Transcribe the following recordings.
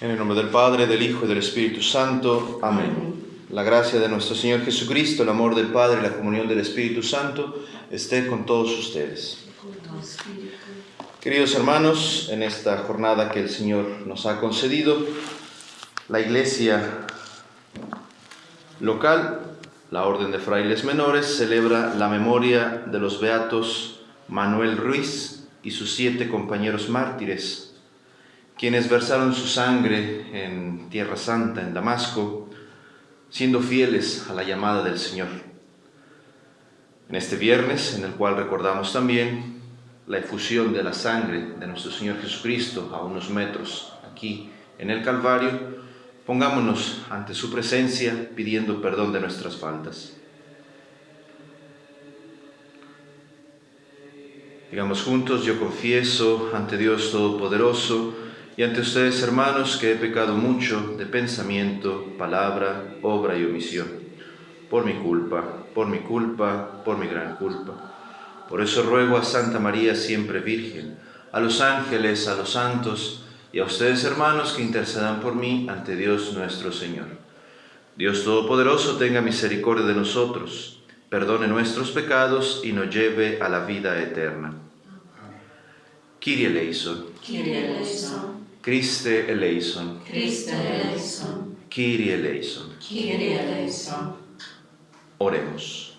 En el nombre del Padre, del Hijo y del Espíritu Santo. Amén. La gracia de nuestro Señor Jesucristo, el amor del Padre y la comunión del Espíritu Santo esté con todos ustedes. Queridos hermanos, en esta jornada que el Señor nos ha concedido, la Iglesia local, la Orden de Frailes Menores, celebra la memoria de los beatos Manuel Ruiz y sus siete compañeros mártires quienes versaron su sangre en Tierra Santa, en Damasco, siendo fieles a la llamada del Señor. En este viernes, en el cual recordamos también la efusión de la sangre de nuestro Señor Jesucristo a unos metros aquí en el Calvario, pongámonos ante su presencia pidiendo perdón de nuestras faltas. Digamos juntos, yo confieso ante Dios Todopoderoso, y ante ustedes, hermanos, que he pecado mucho de pensamiento, palabra, obra y omisión, por mi culpa, por mi culpa, por mi gran culpa. Por eso ruego a Santa María siempre Virgen, a los ángeles, a los santos, y a ustedes, hermanos, que intercedan por mí ante Dios nuestro Señor. Dios Todopoderoso tenga misericordia de nosotros, perdone nuestros pecados y nos lleve a la vida eterna. Kyrie eleison. Kyrie eleison. Christe eleison. Christe eleison. Kyrie eleison. Kyrie eleison. Oremos.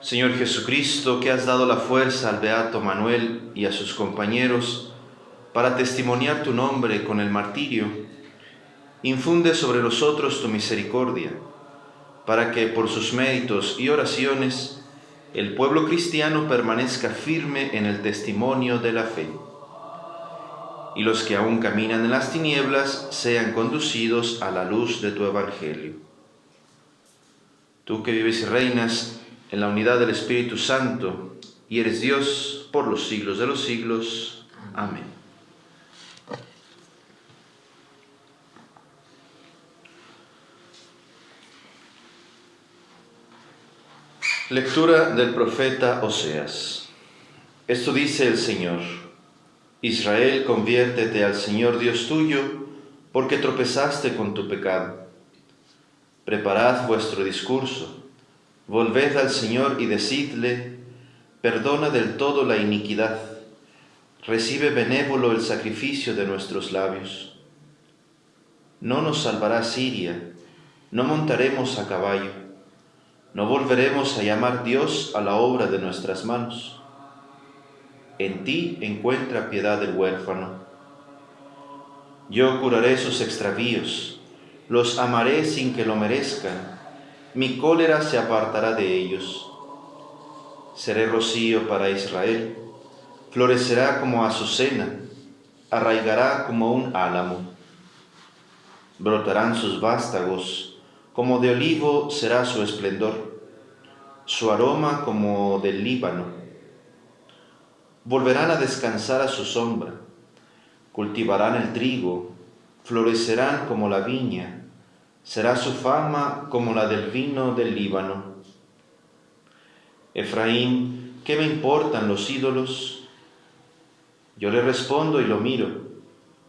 Señor Jesucristo, que has dado la fuerza al Beato Manuel y a sus compañeros para testimoniar tu nombre con el martirio, infunde sobre nosotros tu misericordia, para que por sus méritos y oraciones el pueblo cristiano permanezca firme en el testimonio de la fe y los que aún caminan en las tinieblas sean conducidos a la luz de tu Evangelio. Tú que vives y reinas en la unidad del Espíritu Santo y eres Dios por los siglos de los siglos. Amén. Lectura del profeta Oseas. Esto dice el Señor. Israel, conviértete al Señor Dios tuyo, porque tropezaste con tu pecado. Preparad vuestro discurso, volved al Señor y decidle, perdona del todo la iniquidad, recibe benévolo el sacrificio de nuestros labios. No nos salvará Siria, no montaremos a caballo, no volveremos a llamar Dios a la obra de nuestras manos en ti encuentra piedad del huérfano. Yo curaré sus extravíos, los amaré sin que lo merezcan, mi cólera se apartará de ellos. Seré rocío para Israel, florecerá como azucena, arraigará como un álamo. Brotarán sus vástagos, como de olivo será su esplendor, su aroma como del Líbano volverán a descansar a su sombra, cultivarán el trigo, florecerán como la viña, será su fama como la del vino del Líbano. Efraín, ¿qué me importan los ídolos? Yo le respondo y lo miro,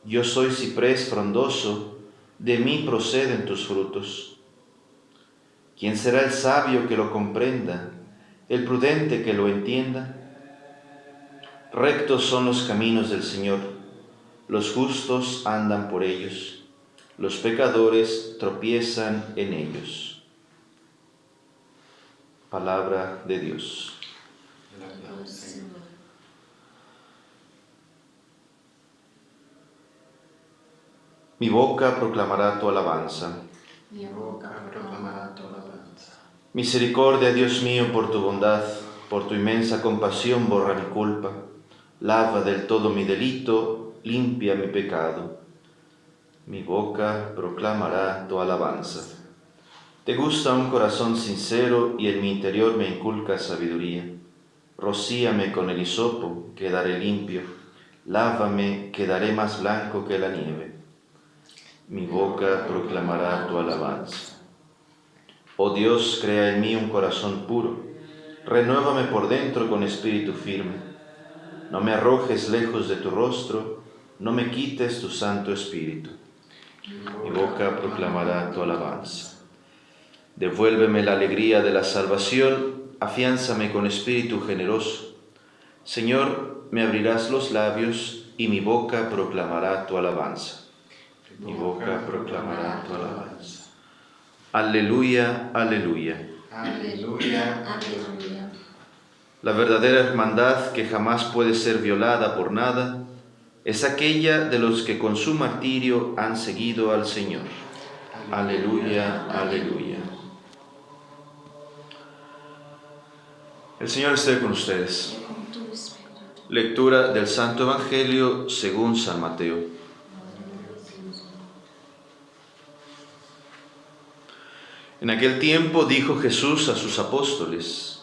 yo soy ciprés frondoso, de mí proceden tus frutos. ¿Quién será el sabio que lo comprenda, el prudente que lo entienda? Rectos son los caminos del Señor, los justos andan por ellos, los pecadores tropiezan en ellos. Palabra de Dios. Mi boca proclamará tu alabanza. Mi boca proclamará tu alabanza. Misericordia, Dios mío, por tu bondad, por tu inmensa compasión borra mi culpa lava del todo mi delito, limpia mi pecado. Mi boca proclamará tu alabanza. Te gusta un corazón sincero y en mi interior me inculca sabiduría. Rocíame con el hisopo, quedaré limpio. Lávame, quedaré más blanco que la nieve. Mi boca proclamará tu alabanza. Oh Dios, crea en mí un corazón puro. Renuévame por dentro con espíritu firme no me arrojes lejos de tu rostro, no me quites tu Santo Espíritu. Mi boca proclamará tu alabanza. Devuélveme la alegría de la salvación, afiánzame con espíritu generoso. Señor, me abrirás los labios y mi boca proclamará tu alabanza. Mi boca proclamará tu alabanza. Aleluya, aleluya. Aleluya, aleluya. La verdadera hermandad que jamás puede ser violada por nada es aquella de los que con su martirio han seguido al Señor. Aleluya, aleluya. El Señor esté con ustedes. Lectura del Santo Evangelio según San Mateo. En aquel tiempo dijo Jesús a sus apóstoles,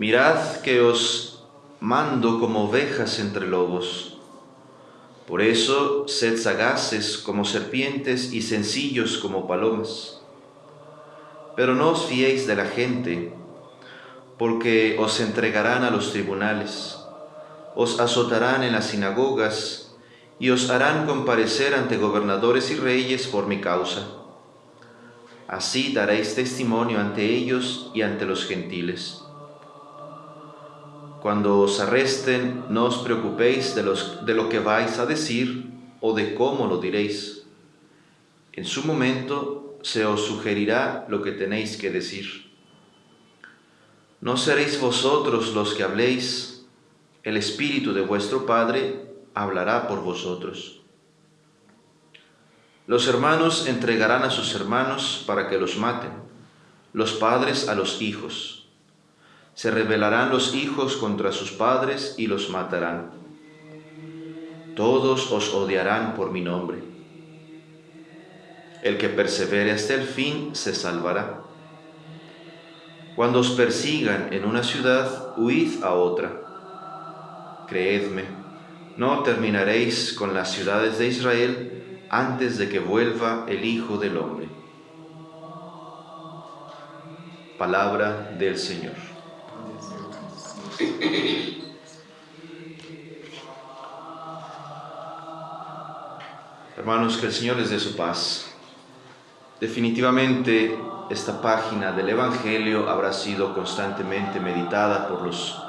Mirad que os mando como ovejas entre lobos. Por eso sed sagaces como serpientes y sencillos como palomas. Pero no os fiéis de la gente, porque os entregarán a los tribunales, os azotarán en las sinagogas y os harán comparecer ante gobernadores y reyes por mi causa. Así daréis testimonio ante ellos y ante los gentiles. Cuando os arresten, no os preocupéis de, los, de lo que vais a decir o de cómo lo diréis. En su momento se os sugerirá lo que tenéis que decir. No seréis vosotros los que habléis, el Espíritu de vuestro Padre hablará por vosotros. Los hermanos entregarán a sus hermanos para que los maten, los padres a los hijos. Se rebelarán los hijos contra sus padres y los matarán. Todos os odiarán por mi nombre. El que persevere hasta el fin se salvará. Cuando os persigan en una ciudad, huid a otra. Creedme, no terminaréis con las ciudades de Israel antes de que vuelva el Hijo del Hombre. Palabra del Señor. Hermanos, que el Señor les dé su paz. Definitivamente esta página del Evangelio habrá sido constantemente meditada por los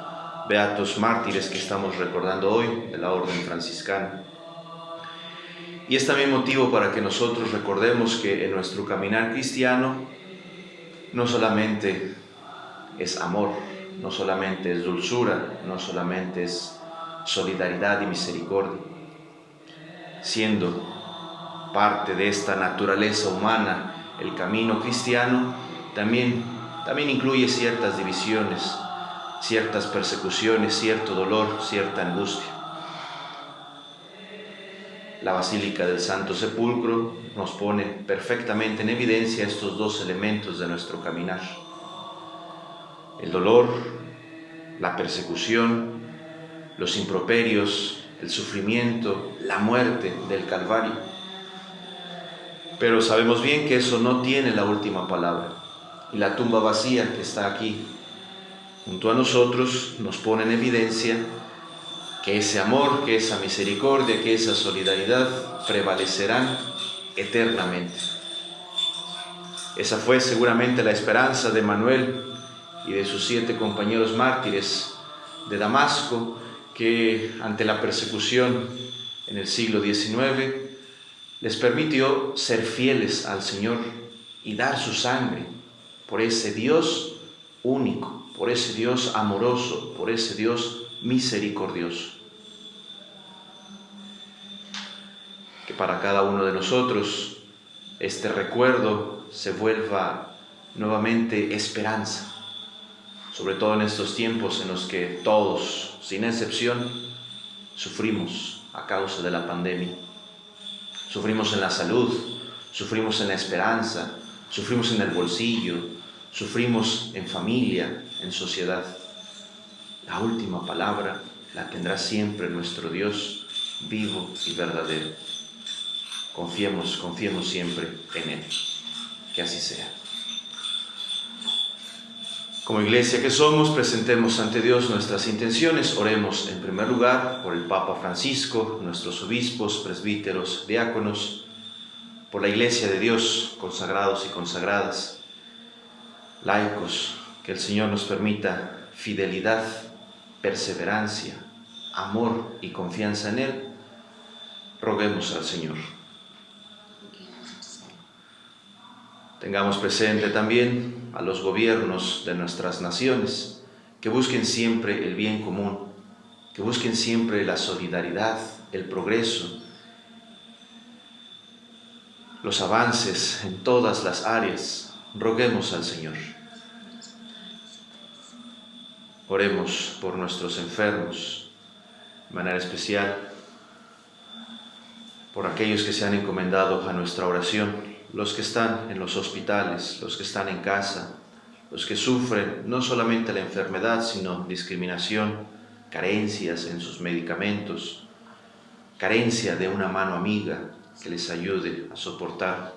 beatos mártires que estamos recordando hoy de la Orden Franciscana. Y es también motivo para que nosotros recordemos que en nuestro caminar cristiano no solamente es amor, no solamente es dulzura, no solamente es solidaridad y misericordia, siendo parte de esta naturaleza humana, el camino cristiano también, también incluye ciertas divisiones, ciertas persecuciones, cierto dolor, cierta angustia. La Basílica del Santo Sepulcro nos pone perfectamente en evidencia estos dos elementos de nuestro caminar. El dolor, la persecución, los improperios, el sufrimiento, la muerte del Calvario. Pero sabemos bien que eso no tiene la última palabra. Y la tumba vacía que está aquí junto a nosotros nos pone en evidencia que ese amor, que esa misericordia, que esa solidaridad prevalecerán eternamente. Esa fue seguramente la esperanza de Manuel y de sus siete compañeros mártires de Damasco, que ante la persecución en el siglo XIX les permitió ser fieles al Señor y dar su sangre por ese Dios único, por ese Dios amoroso, por ese Dios misericordioso. Que para cada uno de nosotros este recuerdo se vuelva nuevamente esperanza, sobre todo en estos tiempos en los que todos, sin excepción, sufrimos a causa de la pandemia. Sufrimos en la salud, sufrimos en la esperanza, sufrimos en el bolsillo, sufrimos en familia, en sociedad. La última palabra la tendrá siempre nuestro Dios vivo y verdadero. Confiemos, confiemos siempre en Él. Que así sea. Como iglesia que somos, presentemos ante Dios nuestras intenciones. Oremos en primer lugar por el Papa Francisco, nuestros obispos, presbíteros, diáconos, por la iglesia de Dios, consagrados y consagradas, laicos, que el Señor nos permita fidelidad, perseverancia, amor y confianza en Él. Roguemos al Señor. Tengamos presente también a los gobiernos de nuestras naciones, que busquen siempre el bien común, que busquen siempre la solidaridad, el progreso, los avances en todas las áreas. Roguemos al Señor. Oremos por nuestros enfermos, de manera especial por aquellos que se han encomendado a nuestra oración los que están en los hospitales, los que están en casa, los que sufren no solamente la enfermedad, sino discriminación, carencias en sus medicamentos, carencia de una mano amiga que les ayude a soportar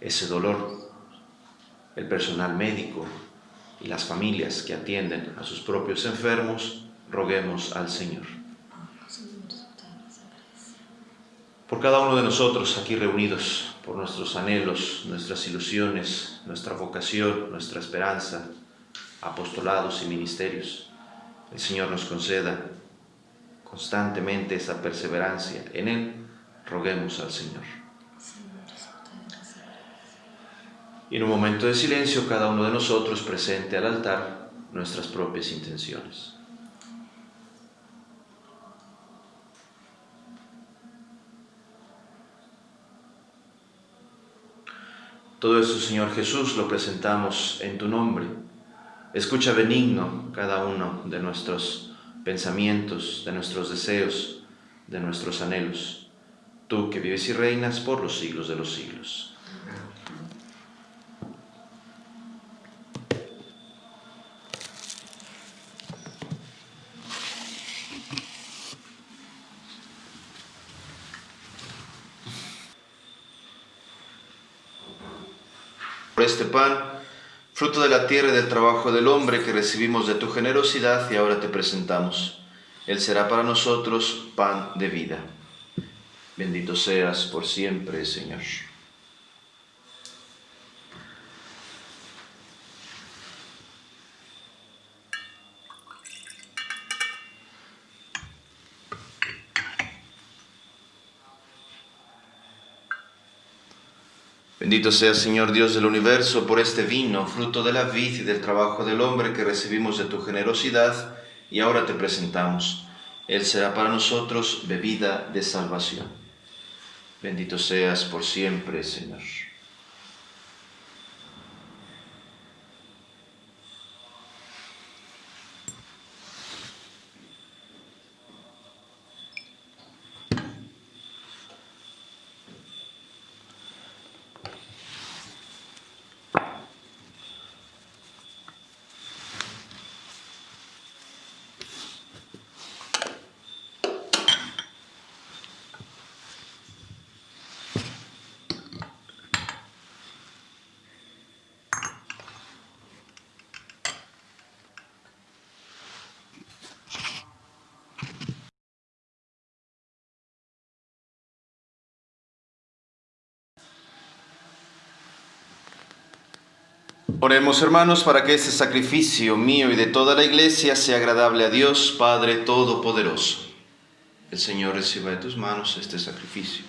ese dolor, el personal médico y las familias que atienden a sus propios enfermos, roguemos al Señor. Por cada uno de nosotros aquí reunidos, por nuestros anhelos, nuestras ilusiones, nuestra vocación, nuestra esperanza, apostolados y ministerios. El Señor nos conceda constantemente esa perseverancia. En Él roguemos al Señor. Y en un momento de silencio, cada uno de nosotros presente al altar nuestras propias intenciones. Todo esto, Señor Jesús, lo presentamos en tu nombre. Escucha benigno cada uno de nuestros pensamientos, de nuestros deseos, de nuestros anhelos. Tú que vives y reinas por los siglos de los siglos. Este pan, fruto de la tierra y del trabajo del hombre que recibimos de tu generosidad y ahora te presentamos. Él será para nosotros pan de vida. Bendito seas por siempre, Señor. Bendito sea, Señor Dios del universo, por este vino, fruto de la vid y del trabajo del hombre que recibimos de tu generosidad, y ahora te presentamos. Él será para nosotros bebida de salvación. Bendito seas por siempre, Señor. Oremos hermanos para que este sacrificio mío y de toda la iglesia sea agradable a Dios Padre Todopoderoso. El Señor reciba de tus manos este sacrificio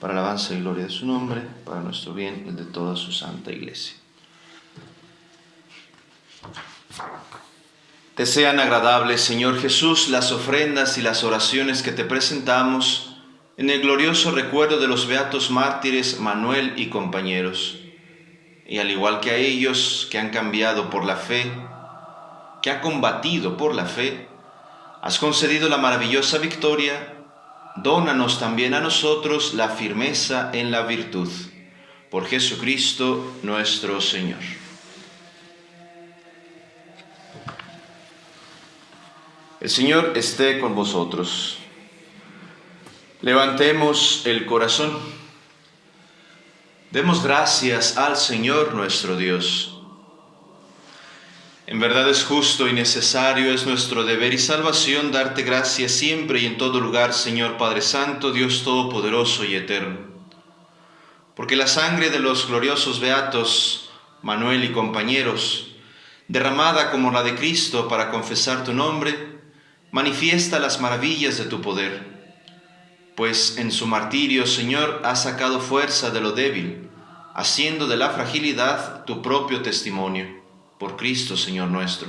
para alabanza y gloria de su nombre, para nuestro bien y el de toda su santa iglesia. Te sean agradables, Señor Jesús, las ofrendas y las oraciones que te presentamos en el glorioso recuerdo de los beatos mártires Manuel y compañeros y al igual que a ellos que han cambiado por la fe, que ha combatido por la fe, has concedido la maravillosa victoria, dónanos también a nosotros la firmeza en la virtud. Por Jesucristo nuestro Señor. El Señor esté con vosotros. Levantemos el corazón. Demos gracias al Señor nuestro Dios. En verdad es justo y necesario, es nuestro deber y salvación darte gracias siempre y en todo lugar, Señor Padre Santo, Dios Todopoderoso y Eterno. Porque la sangre de los gloriosos beatos, Manuel y compañeros, derramada como la de Cristo para confesar tu nombre, manifiesta las maravillas de tu poder. Pues en su martirio, Señor, has sacado fuerza de lo débil, haciendo de la fragilidad tu propio testimonio por Cristo Señor nuestro.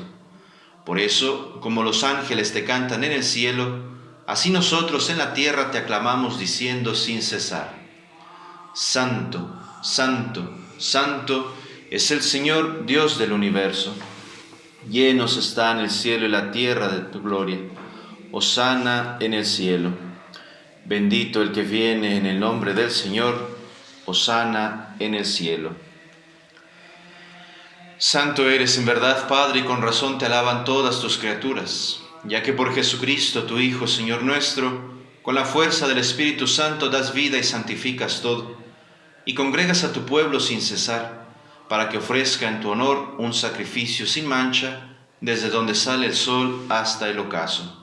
Por eso, como los ángeles te cantan en el cielo, así nosotros en la tierra te aclamamos diciendo sin cesar, Santo, Santo, Santo es el Señor Dios del universo. Llenos están el cielo y la tierra de tu gloria. Osana en el cielo. Bendito el que viene en el nombre del Señor. Osana en el cielo. Santo eres en verdad, Padre, y con razón te alaban todas tus criaturas, ya que por Jesucristo, tu Hijo, Señor nuestro, con la fuerza del Espíritu Santo das vida y santificas todo, y congregas a tu pueblo sin cesar, para que ofrezca en tu honor un sacrificio sin mancha, desde donde sale el sol hasta el ocaso.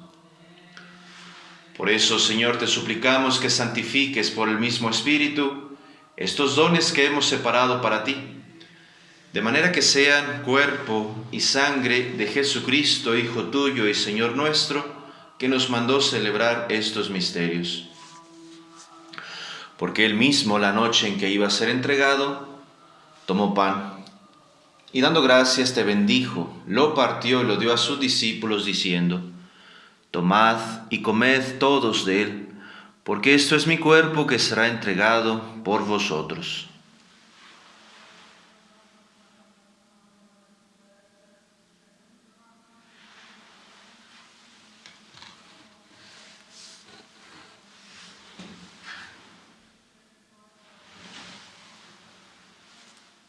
Por eso, Señor, te suplicamos que santifiques por el mismo Espíritu estos dones que hemos separado para ti de manera que sean cuerpo y sangre de Jesucristo, Hijo tuyo y Señor nuestro, que nos mandó celebrar estos misterios. Porque él mismo, la noche en que iba a ser entregado, tomó pan y dando gracias te bendijo, lo partió y lo dio a sus discípulos diciendo, Tomad y comed todos de él, porque esto es mi cuerpo que será entregado por vosotros.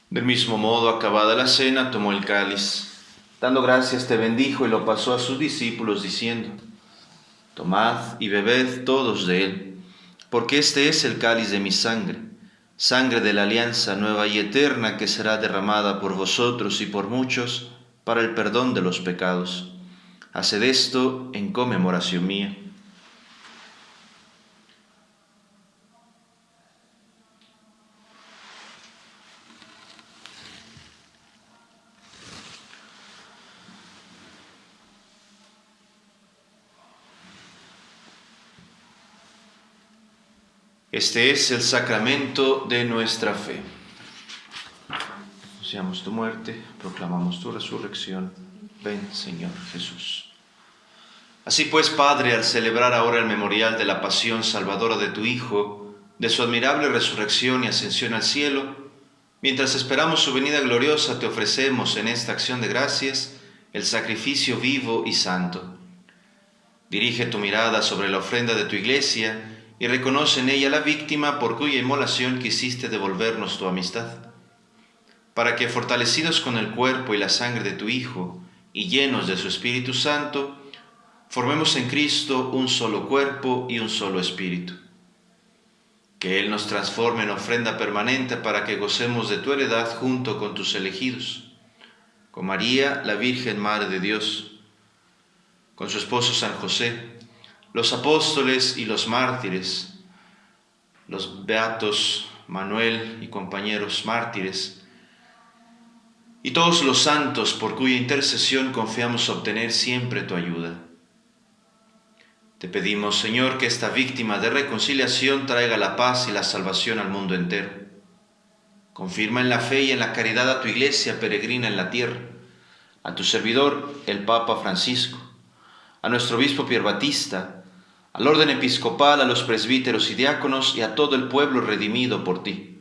Del mismo modo, acabada la cena, tomó el cáliz. Dando gracias, te bendijo y lo pasó a sus discípulos, diciendo, Tomad y bebed todos de él, porque este es el cáliz de mi sangre, sangre de la alianza nueva y eterna que será derramada por vosotros y por muchos para el perdón de los pecados. Haced esto en conmemoración mía. Este es el sacramento de nuestra fe. Anunciamos tu muerte, proclamamos tu resurrección. Ven, Señor Jesús. Así pues, Padre, al celebrar ahora el memorial de la pasión salvadora de tu Hijo, de su admirable resurrección y ascensión al cielo, mientras esperamos su venida gloriosa, te ofrecemos en esta acción de gracias el sacrificio vivo y santo. Dirige tu mirada sobre la ofrenda de tu iglesia, y reconoce en ella la víctima por cuya inmolación quisiste devolvernos tu amistad, para que fortalecidos con el cuerpo y la sangre de tu Hijo y llenos de su Espíritu Santo, formemos en Cristo un solo cuerpo y un solo espíritu. Que Él nos transforme en ofrenda permanente para que gocemos de tu heredad junto con tus elegidos, con María, la Virgen Madre de Dios, con su esposo San José, los apóstoles y los mártires, los beatos Manuel y compañeros mártires, y todos los santos por cuya intercesión confiamos obtener siempre tu ayuda. Te pedimos, Señor, que esta víctima de reconciliación traiga la paz y la salvación al mundo entero. Confirma en la fe y en la caridad a tu iglesia peregrina en la tierra, a tu servidor, el Papa Francisco, a nuestro obispo Pierre Batista, al orden episcopal, a los presbíteros y diáconos y a todo el pueblo redimido por ti.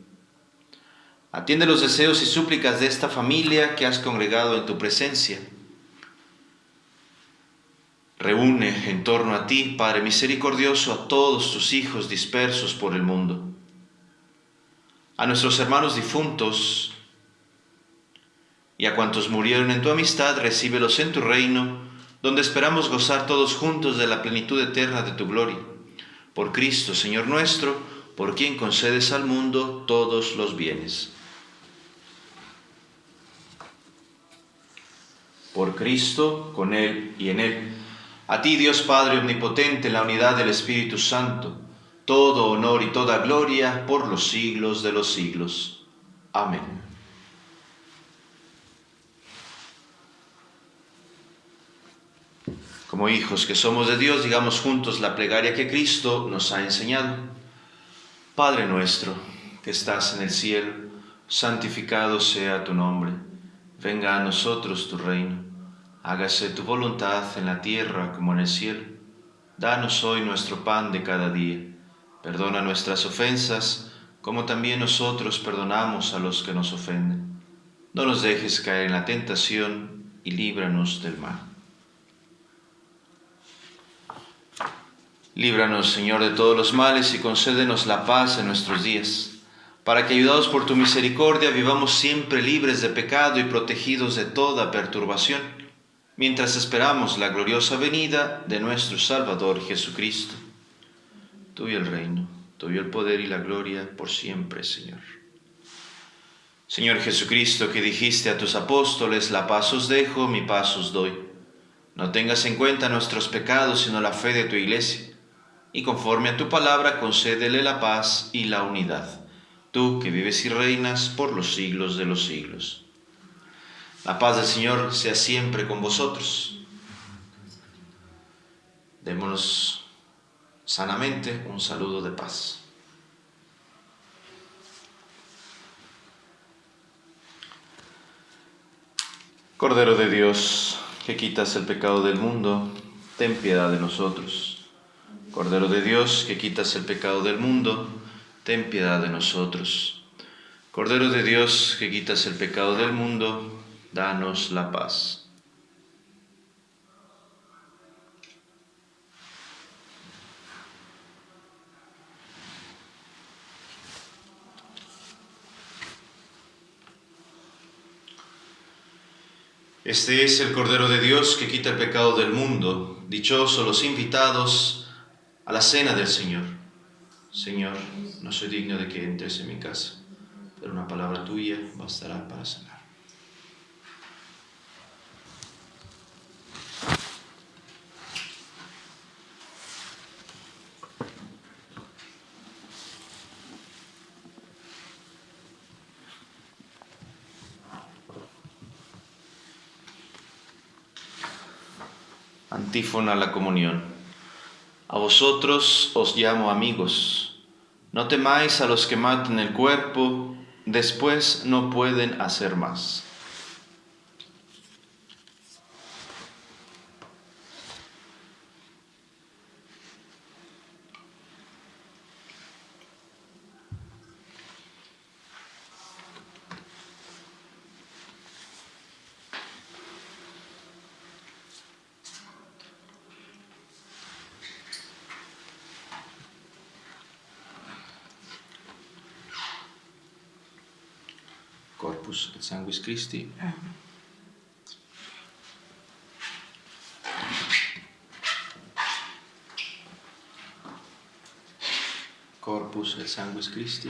Atiende los deseos y súplicas de esta familia que has congregado en tu presencia. Reúne en torno a ti, Padre misericordioso, a todos tus hijos dispersos por el mundo. A nuestros hermanos difuntos y a cuantos murieron en tu amistad, recíbelos en tu reino donde esperamos gozar todos juntos de la plenitud eterna de tu gloria. Por Cristo, Señor nuestro, por quien concedes al mundo todos los bienes. Por Cristo, con Él y en Él. A ti, Dios Padre Omnipotente, en la unidad del Espíritu Santo, todo honor y toda gloria por los siglos de los siglos. Amén. Como hijos que somos de Dios, digamos juntos la plegaria que Cristo nos ha enseñado. Padre nuestro, que estás en el cielo, santificado sea tu nombre. Venga a nosotros tu reino. Hágase tu voluntad en la tierra como en el cielo. Danos hoy nuestro pan de cada día. Perdona nuestras ofensas, como también nosotros perdonamos a los que nos ofenden. No nos dejes caer en la tentación y líbranos del mal. Líbranos, Señor, de todos los males y concédenos la paz en nuestros días, para que, ayudados por tu misericordia, vivamos siempre libres de pecado y protegidos de toda perturbación, mientras esperamos la gloriosa venida de nuestro Salvador Jesucristo. Tuyo el reino, tuyo el poder y la gloria por siempre, Señor. Señor Jesucristo, que dijiste a tus apóstoles, la paz os dejo, mi paz os doy. No tengas en cuenta nuestros pecados, sino la fe de tu iglesia y conforme a tu palabra concédele la paz y la unidad, tú que vives y reinas por los siglos de los siglos. La paz del Señor sea siempre con vosotros. Démonos sanamente un saludo de paz. Cordero de Dios, que quitas el pecado del mundo, ten piedad de nosotros. Cordero de Dios, que quitas el pecado del mundo, ten piedad de nosotros. Cordero de Dios, que quitas el pecado del mundo, danos la paz. Este es el Cordero de Dios que quita el pecado del mundo. Dichosos los invitados a la cena del Señor. Señor, no soy digno de que entres en mi casa, pero una palabra tuya bastará para sanar. Antífona la comunión. A vosotros os llamo amigos. No temáis a los que maten el cuerpo, después no pueden hacer más. Corpus et Sanguis Christi. Corpus et Sanguis Christi.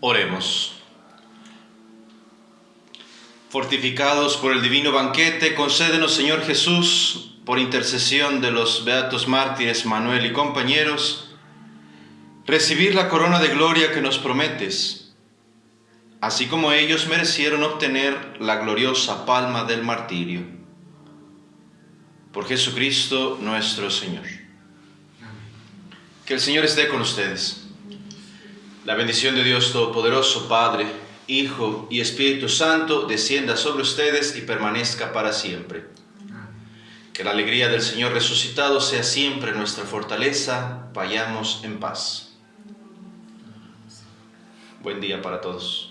Oremos. Fortificados por el divino banquete, concédenos, Señor Jesús, por intercesión de los beatos mártires Manuel y compañeros, recibir la corona de gloria que nos prometes, así como ellos merecieron obtener la gloriosa palma del martirio. Por Jesucristo nuestro Señor. Que el Señor esté con ustedes. La bendición de Dios Todopoderoso, Padre, Hijo y Espíritu Santo, descienda sobre ustedes y permanezca para siempre. Que la alegría del Señor resucitado sea siempre nuestra fortaleza. Vayamos en paz. Buen día para todos.